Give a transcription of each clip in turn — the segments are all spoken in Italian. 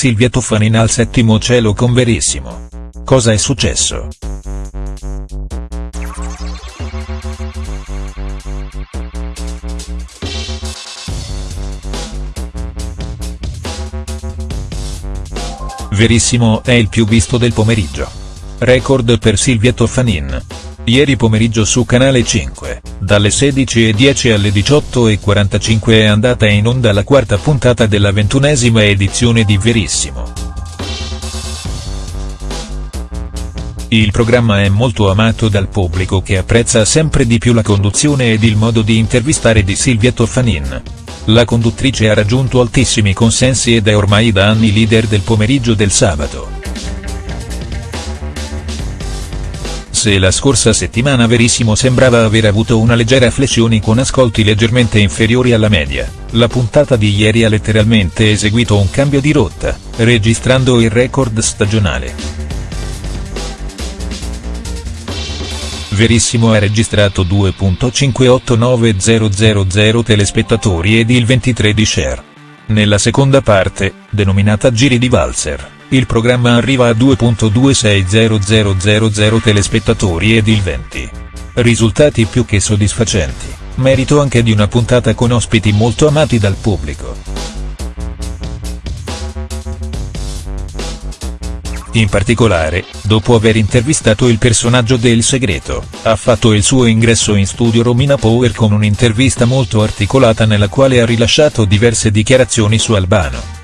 Silvia Toffanin al settimo cielo con Verissimo. Cosa è successo?. Verissimo è il più visto del pomeriggio. Record per Silvia Toffanin. Ieri pomeriggio su Canale 5, dalle 16.10 alle 18.45 è andata in onda la quarta puntata della ventunesima edizione di Verissimo. Il programma è molto amato dal pubblico che apprezza sempre di più la conduzione ed il modo di intervistare di Silvia Toffanin. La conduttrice ha raggiunto altissimi consensi ed è ormai da anni leader del pomeriggio del sabato. Se la scorsa settimana Verissimo sembrava aver avuto una leggera flessione con ascolti leggermente inferiori alla media, la puntata di ieri ha letteralmente eseguito un cambio di rotta, registrando il record stagionale. Verissimo ha registrato 2.589000 telespettatori ed il 23 di share. Nella seconda parte, denominata Giri di Valzer il programma arriva a 2.260000 telespettatori ed il 20. Risultati più che soddisfacenti, merito anche di una puntata con ospiti molto amati dal pubblico. In particolare, dopo aver intervistato il personaggio del segreto, ha fatto il suo ingresso in studio Romina Power con un'intervista molto articolata nella quale ha rilasciato diverse dichiarazioni su Albano.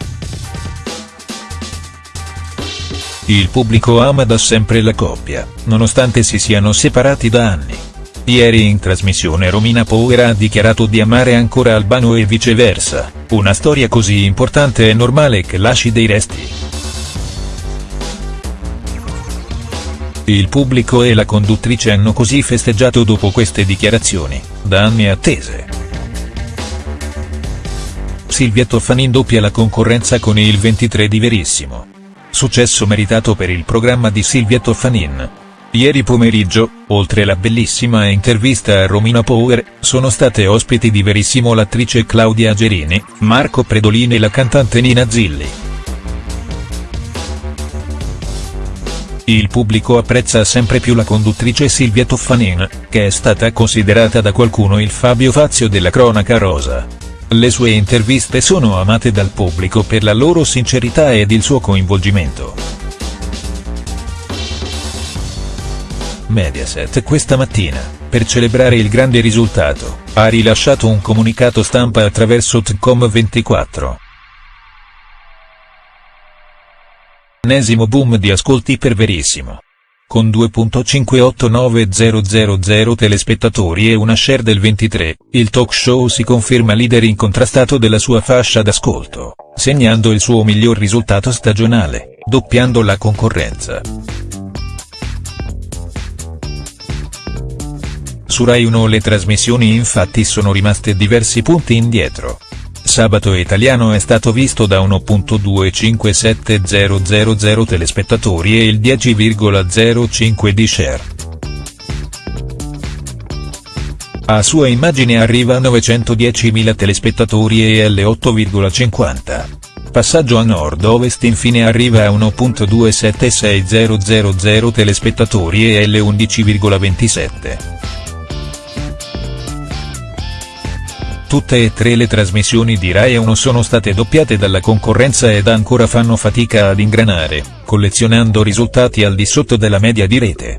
Il pubblico ama da sempre la coppia, nonostante si siano separati da anni. Ieri in trasmissione Romina Power ha dichiarato di amare ancora Albano e viceversa, una storia così importante è normale che lasci dei resti. Il pubblico e la conduttrice hanno così festeggiato dopo queste dichiarazioni, da anni attese. Silvia Toffanin doppia la concorrenza con il 23 di Verissimo. Successo meritato per il programma di Silvia Toffanin. Ieri pomeriggio, oltre la bellissima intervista a Romina Power, sono state ospiti di Verissimo l'attrice Claudia Gerini, Marco Predolini e la cantante Nina Zilli. Il pubblico apprezza sempre più la conduttrice Silvia Toffanin, che è stata considerata da qualcuno il Fabio Fazio della cronaca rosa. Le sue interviste sono amate dal pubblico per la loro sincerità ed il suo coinvolgimento. Mediaset questa mattina, per celebrare il grande risultato, ha rilasciato un comunicato stampa attraverso Tcom24. Ennesimo boom di ascolti per Verissimo con 2.589000 telespettatori e una share del 23, il talk show si conferma leader incontrastato della sua fascia d'ascolto, segnando il suo miglior risultato stagionale, doppiando la concorrenza. Su Rai 1 le trasmissioni infatti sono rimaste diversi punti indietro. Sabato Italiano è stato visto da 1.25700 telespettatori e il 10,05 di share. A sua immagine arriva a 910.000 telespettatori e L8,50. Passaggio a nord-ovest infine arriva a 1.276000 telespettatori e L11,27. Tutte e tre le trasmissioni di Rai 1 sono state doppiate dalla concorrenza ed ancora fanno fatica ad ingranare, collezionando risultati al di sotto della media di rete.